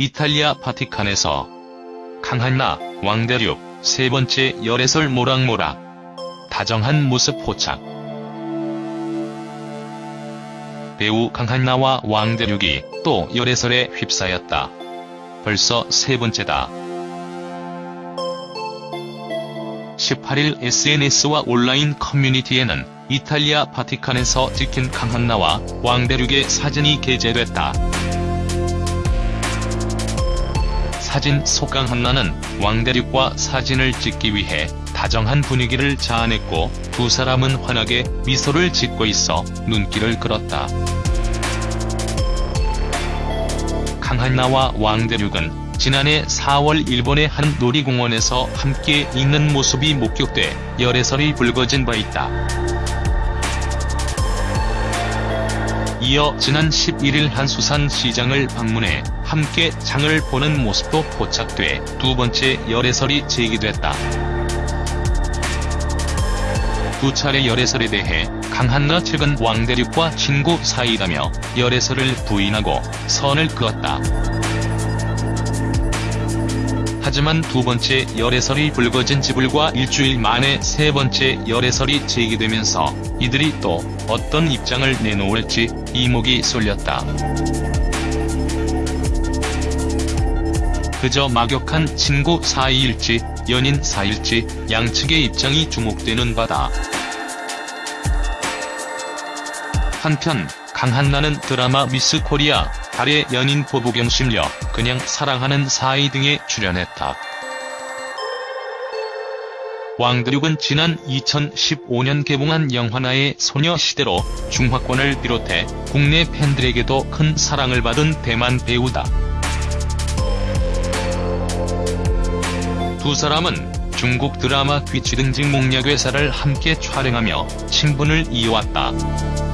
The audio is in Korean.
이탈리아 바티칸에서 강한나, 왕대륙, 세 번째 열애설 모락모락. 다정한 모습 포착. 배우 강한나와 왕대륙이 또 열애설에 휩싸였다. 벌써 세 번째다. 18일 SNS와 온라인 커뮤니티에는 이탈리아 바티칸에서 찍힌 강한나와 왕대륙의 사진이 게재됐다. 사진 속 강 한나는 왕대륙과 사진을 찍기 위해 다정한 분위기를 자아냈고 두 사람은 환하게 미소를 짓고 있어 눈길을 끌었다. 강한나와 왕대륙은 지난해 4월 일본의 한 놀이공원에서 함께 있는 모습이 목격돼 열애설이 불거진 바 있다. 이어 지난 11일 한수산 시장을 방문해 함께 장을 보는 모습도 포착돼 두 번째 열애설이 제기됐다. 두 차례 열애설에 대해 강한나 측은 왕대륙과 친구 사이라며 열애설을 부인하고 선을 그었다. 하지만 두 번째 열애설이 불거진 지 불과 일주일 만에 세 번째 열애설이 제기되면서 이들이 또 어떤 입장을 내놓을지 이목이 쏠렸다. 그저 막역한 친구 사이일지 연인 사이일지 양측의 입장이 주목되는 바다. 한편 강한나는 드라마 미스 코리아 달의 연인 보부경 심려 그냥 사랑하는 사이 등에 출연했다. 왕대륙은 지난 2015년 개봉한 영화 나의 소녀시대로 중화권을 비롯해 국내 팬들에게도 큰 사랑을 받은 대만 배우다. 두 사람은 중국 드라마 귀치 등직 목략 회사를 함께 촬영하며 친분을 이어왔다.